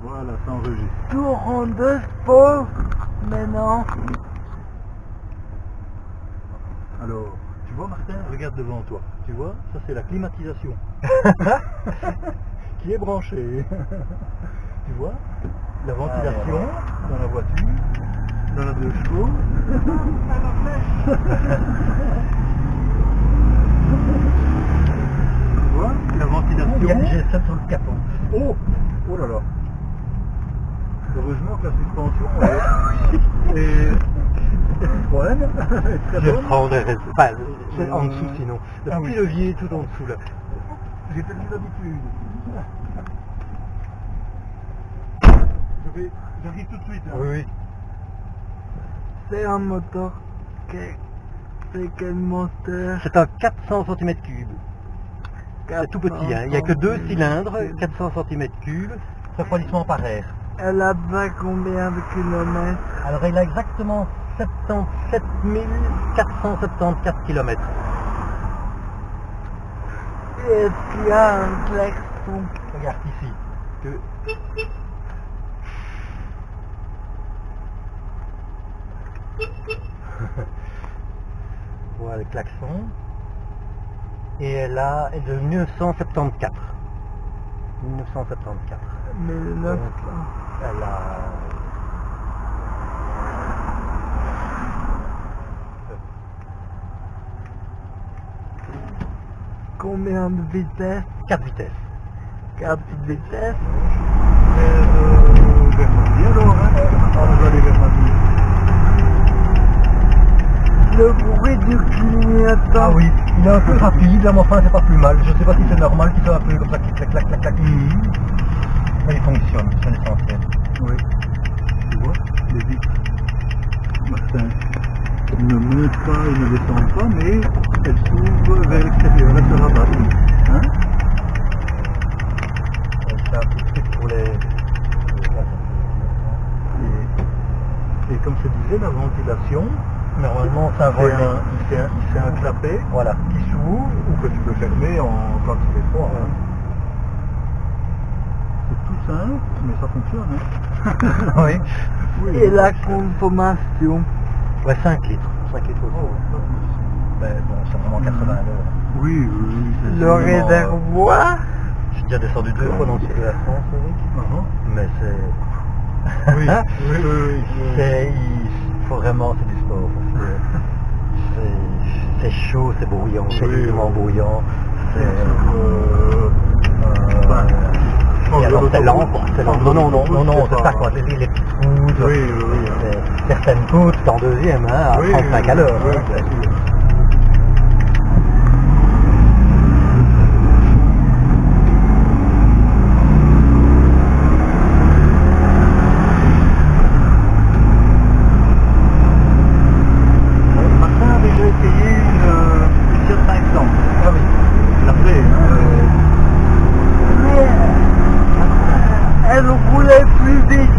Voilà, ça enregistre. Tour en deux sport, mais non. Alors, tu vois Martin, regarde devant toi. Tu vois, ça c'est la climatisation. qui est branchée. tu vois La ventilation dans la voiture, dans la deux chevaux. tu vois La ventilation. Il y a le G7 sur le capot. Oh Oh là là Heureusement que la suspension est, est bonne, très Je bonne. prendrais enfin, c'est en dessous sinon. Le ah petit oui. levier tout en dessous là. J'ai d'habitude. Je vais, j'arrive tout de suite. hein. Oui, oui. C'est un moteur. C'est quel moteur C'est un 400 cm3. C'est tout petit, hein. il n'y a que deux cylindres, 400 cm3, refroidissement par air. Elle a pas combien de kilomètres? Alors il a exactement 77 474 km. Et Est-ce qu'il y a un klaxon Regarde ici. Que... voilà le klaxon. Et elle a est de 1974. 1974. Mais le neuf, Donc, Elle a... combien de vitesses 4 vitesses. 4 vitesses Euh, hein. On va aller vers Mardi. Le bruit du clignotant. Ah oui, il est un peu rapide, là, mais enfin c'est pas plus mal. Je sais pas si c'est normal qu'il soit un peu comme ça, clac, clac, clac, clac. Mais il fonctionne, c'est l'essentiel. Oui. Tu vois, les vitres. Martin ne monte pas et ne descend pas, mais elle s'ouvre vers l'extérieur. Là, ça rabat. Hein? C'est un petit truc pour les... et, et comme je disais, la ventilation, Normalement c'est un un, un, clapet Voilà. qui s'ouvre ou que tu peux fermer en, quand il fait froid. hein. C'est tout simple, mais ça fonctionne. Hein. oui. Oui, Et la consommation Ouais, 5 litres. 5 litres Oh, pas plus. Mais bon, c'est vraiment 80 heures. Oui, oui, oui. c'est- Le vraiment, réservoir J'ai déjà descendu deux fois dans le sud de la France, Eric. euh, Mais c'est... Oui, oui, oui, oui. C'est... Il faut vraiment... C'est du sport. c'est- chaud, c'est bruyant, c'est Oui, oui. bruyant. C'est... Euh, Euh, je pense et alors quoi. C'est. Non, non, non, non, non, c'est ça, quoi. Les, les petites c'est- certaines c'est en deuxième, hein, à Oui, 35 oui, à l'heure. каждый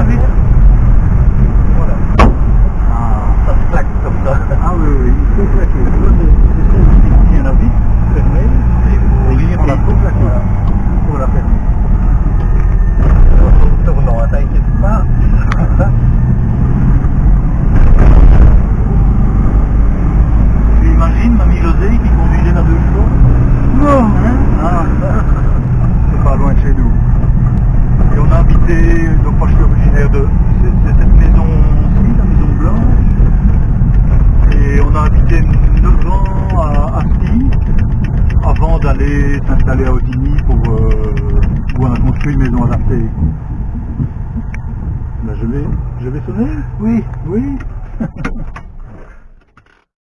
vite. Voilà. Ah. Ça se claque comme ça. Ah oui, oui, il faut claquer. Celle qui tient la vis fermée. Et on la faut claquer. Pour la fermer. Tournant, hein, t'inquiète pas. Tu imagines Mamie José qui conduisait la deux chevaux Non, Hein Ah, c'est pas loin de chez nous. Et on a habité, donc moi je suis originaire de c'est- c'est cette maison-ci, la maison blanche. Et on a habité 9 ans à Asti avant d'aller s'installer à Otigny pour, euh, où on a construit une maison adaptée. Ben, je vais, je vais souvenez Oui. Oui.